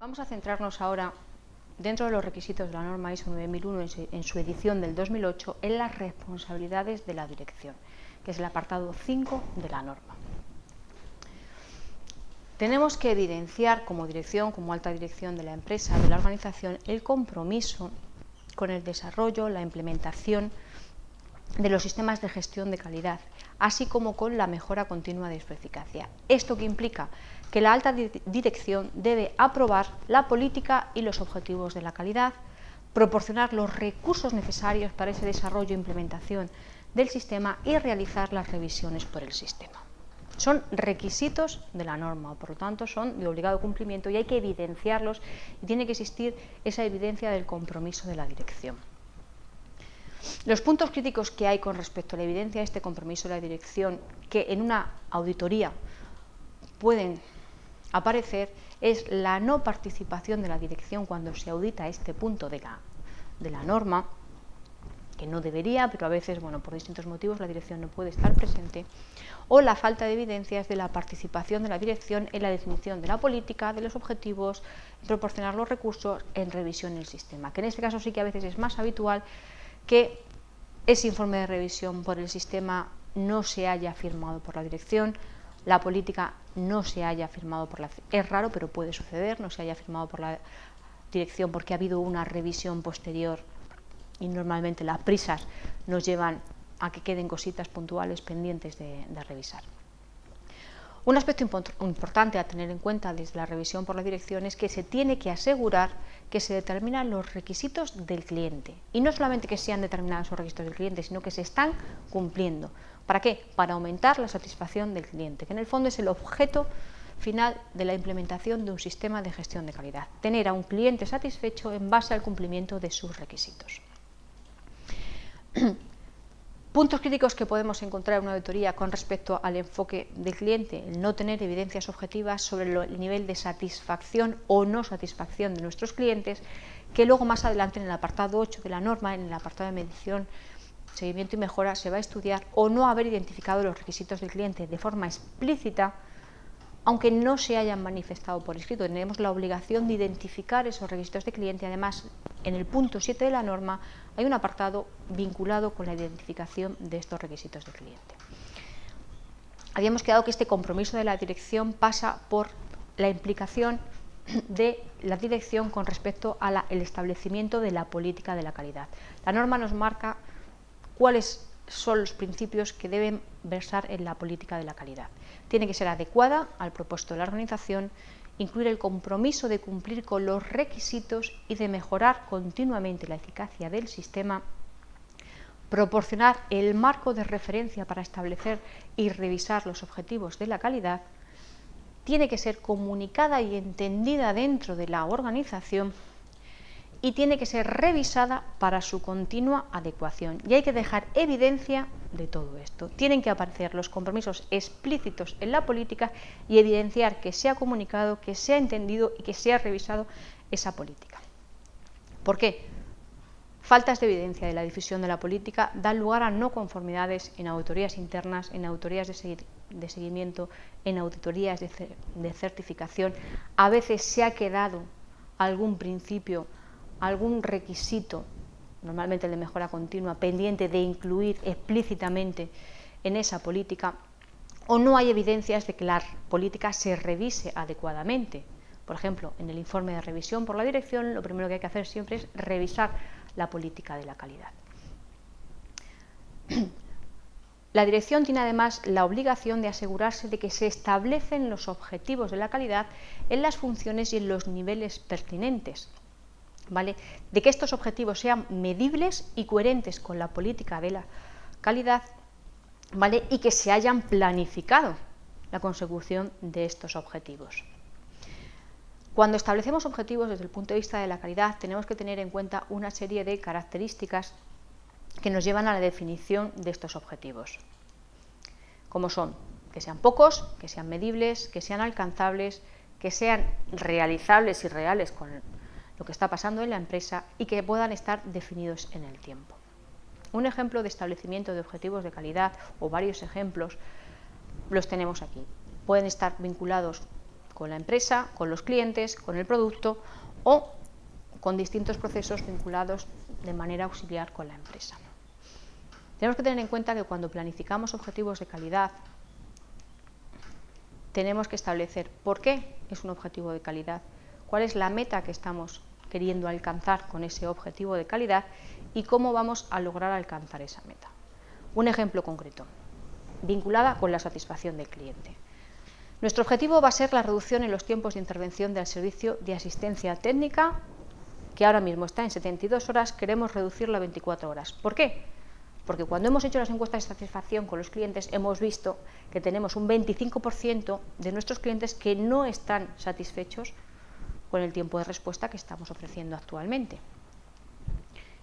Vamos a centrarnos ahora, dentro de los requisitos de la norma ISO 9001 en su edición del 2008, en las responsabilidades de la dirección, que es el apartado 5 de la norma. Tenemos que evidenciar como dirección, como alta dirección de la empresa, de la organización, el compromiso con el desarrollo, la implementación de los sistemas de gestión de calidad, así como con la mejora continua de su eficacia. ¿Esto que implica? Que la alta dirección debe aprobar la política y los objetivos de la calidad, proporcionar los recursos necesarios para ese desarrollo e implementación del sistema y realizar las revisiones por el sistema. Son requisitos de la norma, por lo tanto son de obligado cumplimiento y hay que evidenciarlos y tiene que existir esa evidencia del compromiso de la dirección. Los puntos críticos que hay con respecto a la evidencia de este compromiso de la dirección, que en una auditoría pueden aparecer, es la no participación de la dirección cuando se audita este punto de la, de la norma, que no debería, pero a veces, bueno, por distintos motivos la dirección no puede estar presente, o la falta de evidencias de la participación de la dirección en la definición de la política, de los objetivos, proporcionar los recursos en revisión del sistema, que en este caso sí que a veces es más habitual que ese informe de revisión por el sistema no se haya firmado por la dirección, la política no se haya firmado por la... Es raro, pero puede suceder, no se haya firmado por la dirección porque ha habido una revisión posterior y normalmente las prisas nos llevan a que queden cositas puntuales pendientes de, de revisar. Un aspecto importante a tener en cuenta desde la revisión por la dirección es que se tiene que asegurar que se determinan los requisitos del cliente. Y no solamente que sean determinados esos requisitos del cliente, sino que se están cumpliendo. ¿Para qué? Para aumentar la satisfacción del cliente, que en el fondo es el objeto final de la implementación de un sistema de gestión de calidad. Tener a un cliente satisfecho en base al cumplimiento de sus requisitos. Puntos críticos que podemos encontrar en una auditoría con respecto al enfoque del cliente, el no tener evidencias objetivas sobre el nivel de satisfacción o no satisfacción de nuestros clientes, que luego más adelante en el apartado 8 de la norma, en el apartado de medición, seguimiento y mejora, se va a estudiar o no haber identificado los requisitos del cliente de forma explícita aunque no se hayan manifestado por escrito. Tenemos la obligación de identificar esos requisitos de cliente. Además, en el punto 7 de la norma hay un apartado vinculado con la identificación de estos requisitos de cliente. Habíamos quedado que este compromiso de la dirección pasa por la implicación de la dirección con respecto al establecimiento de la política de la calidad. La norma nos marca cuáles son los principios que deben versar en la política de la calidad. Tiene que ser adecuada al propósito de la organización, incluir el compromiso de cumplir con los requisitos y de mejorar continuamente la eficacia del sistema, proporcionar el marco de referencia para establecer y revisar los objetivos de la calidad, tiene que ser comunicada y entendida dentro de la organización y tiene que ser revisada para su continua adecuación. Y hay que dejar evidencia de todo esto. Tienen que aparecer los compromisos explícitos en la política y evidenciar que se ha comunicado, que se ha entendido y que se ha revisado esa política. ¿Por qué? Faltas de evidencia de la difusión de la política dan lugar a no conformidades en auditorías internas, en auditorías de, seguimiento, en auditorías de certificación. A veces se ha quedado algún principio algún requisito, normalmente el de mejora continua, pendiente de incluir explícitamente en esa política, o no hay evidencias de que la política se revise adecuadamente. Por ejemplo, en el informe de revisión por la dirección, lo primero que hay que hacer siempre es revisar la política de la calidad. La dirección tiene además la obligación de asegurarse de que se establecen los objetivos de la calidad en las funciones y en los niveles pertinentes, de que estos objetivos sean medibles y coherentes con la política de la calidad ¿vale? y que se hayan planificado la consecución de estos objetivos. Cuando establecemos objetivos desde el punto de vista de la calidad tenemos que tener en cuenta una serie de características que nos llevan a la definición de estos objetivos, como son que sean pocos, que sean medibles, que sean alcanzables, que sean realizables y reales con lo que está pasando en la empresa y que puedan estar definidos en el tiempo. Un ejemplo de establecimiento de objetivos de calidad o varios ejemplos los tenemos aquí. Pueden estar vinculados con la empresa, con los clientes, con el producto o con distintos procesos vinculados de manera auxiliar con la empresa. Tenemos que tener en cuenta que cuando planificamos objetivos de calidad, tenemos que establecer por qué es un objetivo de calidad, cuál es la meta que estamos queriendo alcanzar con ese objetivo de calidad y cómo vamos a lograr alcanzar esa meta. Un ejemplo concreto, vinculada con la satisfacción del cliente. Nuestro objetivo va a ser la reducción en los tiempos de intervención del servicio de asistencia técnica, que ahora mismo está en 72 horas, queremos reducirlo a 24 horas. ¿Por qué? Porque cuando hemos hecho las encuestas de satisfacción con los clientes hemos visto que tenemos un 25% de nuestros clientes que no están satisfechos con el tiempo de respuesta que estamos ofreciendo actualmente.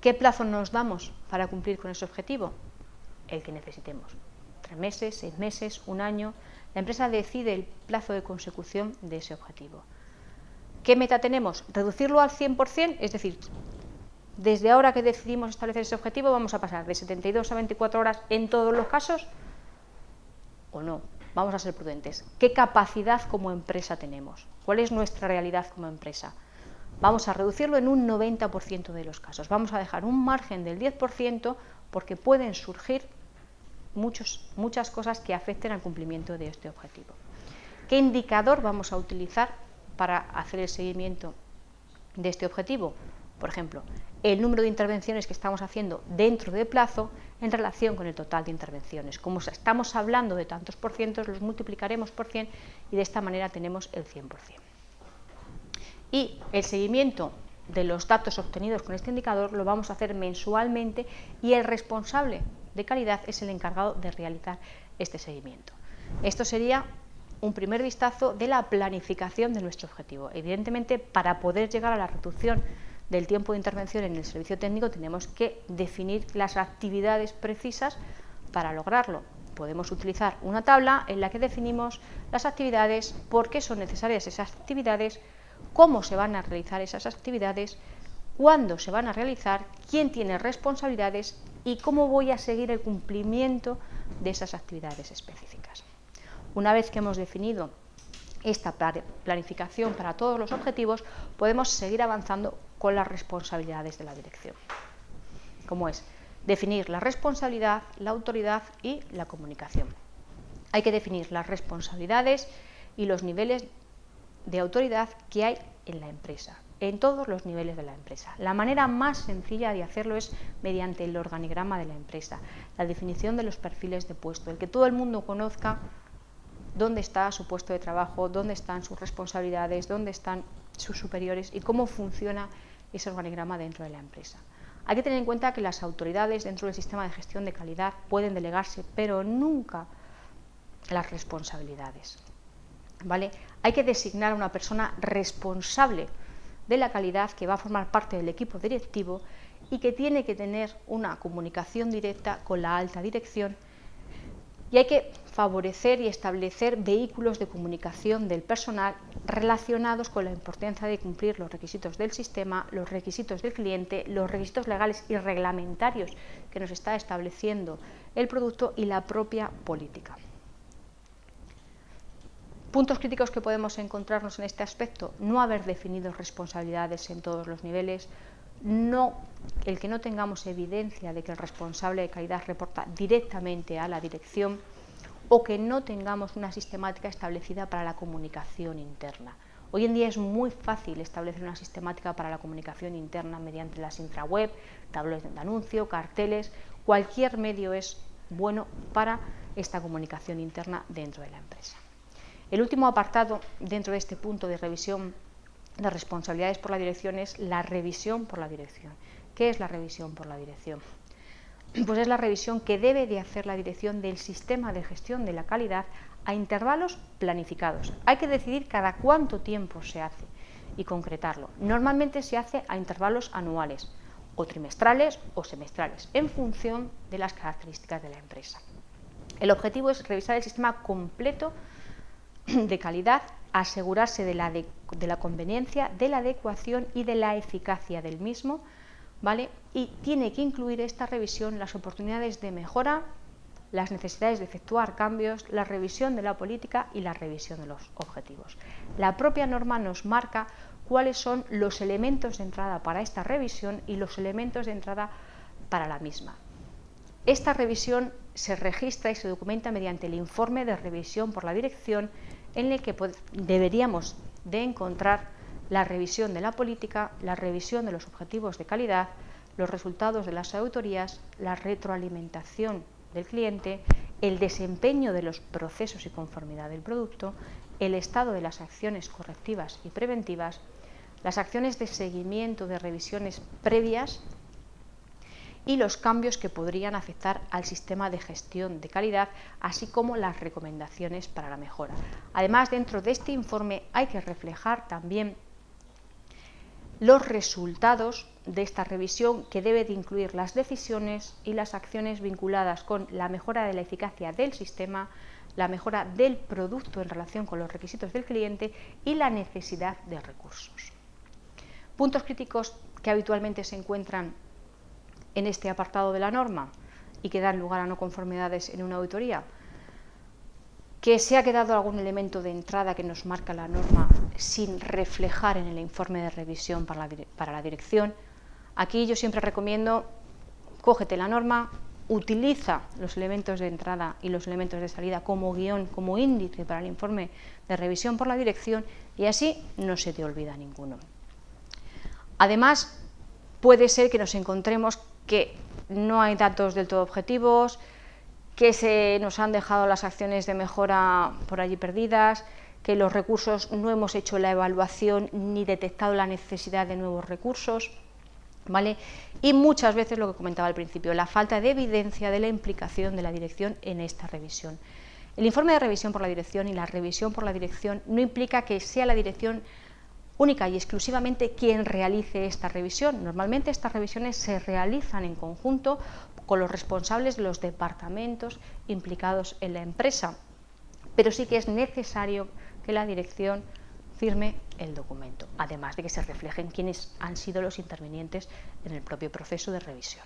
¿Qué plazo nos damos para cumplir con ese objetivo? El que necesitemos. Tres meses, seis meses, un año. La empresa decide el plazo de consecución de ese objetivo. ¿Qué meta tenemos? Reducirlo al 100%, es decir, desde ahora que decidimos establecer ese objetivo vamos a pasar de 72 a 24 horas en todos los casos o no. Vamos a ser prudentes. ¿Qué capacidad como empresa tenemos? ¿Cuál es nuestra realidad como empresa? Vamos a reducirlo en un 90% de los casos. Vamos a dejar un margen del 10% porque pueden surgir muchas cosas que afecten al cumplimiento de este objetivo. ¿Qué indicador vamos a utilizar para hacer el seguimiento de este objetivo? Por ejemplo, el número de intervenciones que estamos haciendo dentro de plazo en relación con el total de intervenciones. Como estamos hablando de tantos por cientos, los multiplicaremos por 100 y de esta manera tenemos el 100%. Y el seguimiento de los datos obtenidos con este indicador lo vamos a hacer mensualmente y el responsable de calidad es el encargado de realizar este seguimiento. Esto sería un primer vistazo de la planificación de nuestro objetivo. Evidentemente, para poder llegar a la reducción del tiempo de intervención en el servicio técnico tenemos que definir las actividades precisas para lograrlo. Podemos utilizar una tabla en la que definimos las actividades, por qué son necesarias esas actividades, cómo se van a realizar esas actividades, cuándo se van a realizar, quién tiene responsabilidades y cómo voy a seguir el cumplimiento de esas actividades específicas. Una vez que hemos definido esta planificación para todos los objetivos, podemos seguir avanzando con las responsabilidades de la dirección, como es definir la responsabilidad, la autoridad y la comunicación. Hay que definir las responsabilidades y los niveles de autoridad que hay en la empresa, en todos los niveles de la empresa. La manera más sencilla de hacerlo es mediante el organigrama de la empresa, la definición de los perfiles de puesto, el que todo el mundo conozca dónde está su puesto de trabajo, dónde están sus responsabilidades, dónde están sus superiores y cómo funciona ese organigrama dentro de la empresa. Hay que tener en cuenta que las autoridades dentro del sistema de gestión de calidad pueden delegarse, pero nunca las responsabilidades. ¿Vale? Hay que designar a una persona responsable de la calidad que va a formar parte del equipo directivo y que tiene que tener una comunicación directa con la alta dirección y hay que favorecer y establecer vehículos de comunicación del personal relacionados con la importancia de cumplir los requisitos del sistema, los requisitos del cliente, los requisitos legales y reglamentarios que nos está estableciendo el producto y la propia política. Puntos críticos que podemos encontrarnos en este aspecto, no haber definido responsabilidades en todos los niveles, no, el que no tengamos evidencia de que el responsable de calidad reporta directamente a la dirección o que no tengamos una sistemática establecida para la comunicación interna. Hoy en día es muy fácil establecer una sistemática para la comunicación interna mediante las intraweb, tablones de anuncio, carteles, cualquier medio es bueno para esta comunicación interna dentro de la empresa. El último apartado dentro de este punto de revisión las responsabilidades por la dirección es la revisión por la dirección. ¿Qué es la revisión por la dirección? Pues es la revisión que debe de hacer la dirección del sistema de gestión de la calidad a intervalos planificados. Hay que decidir cada cuánto tiempo se hace y concretarlo. Normalmente se hace a intervalos anuales o trimestrales o semestrales, en función de las características de la empresa. El objetivo es revisar el sistema completo de calidad asegurarse de la, de, la, conveniencia, de la adecuación y de la eficacia del mismo, ¿vale? Y tiene que incluir esta revisión las oportunidades de mejora las necesidades de efectuar cambios, la revisión de la política y la revisión de los objetivos. La propia norma nos marca cuáles son los elementos de entrada para esta revisión y los elementos de entrada para la misma. Esta revisión se registra y se documenta mediante el informe de revisión por la dirección en el que deberíamos de encontrar la revisión de la política, la revisión de los objetivos de calidad, los resultados de las auditorías, la retroalimentación del cliente, el desempeño de los procesos y conformidad del producto, el estado de las acciones correctivas y preventivas, las acciones de seguimiento de revisiones previas y los cambios que podrían afectar al sistema de gestión de calidad, así como las recomendaciones para la mejora. Además, dentro de este informe hay que reflejar también los resultados de esta revisión que debe de incluir las decisiones y las acciones vinculadas con la mejora de la eficacia del sistema, la mejora del producto en relación con los requisitos del cliente y la necesidad de recursos. Puntos críticos que habitualmente se encuentran en este apartado de la norma y que dan lugar a no conformidades en una auditoría que se ha quedado algún elemento de entrada que nos marca la norma sin reflejar en el informe de revisión para la, para la dirección. Aquí yo siempre recomiendo, cógete la norma, utiliza los elementos de entrada y los elementos de salida como guion, como índice para el informe de revisión por la dirección y así no se te olvida ninguno. Además, puede ser que nos encontremos que no hay datos del todo objetivos, que se nos han dejado las acciones de mejora por allí perdidas, que los recursos no hemos hecho la evaluación ni detectado la necesidad de nuevos recursos. ¿Vale? Y muchas veces lo que comentaba al principio, la falta de evidencia de la implicación de la dirección en esta revisión. El informe de revisión por la dirección y la revisión por la dirección no implica que sea la dirección única y exclusivamente quien realice esta revisión. Normalmente estas revisiones se realizan en conjunto con los responsables de los departamentos implicados en la empresa, pero sí que es necesario que la dirección firme el documento, además de que se reflejen quiénes han sido los intervinientes en el propio proceso de revisión.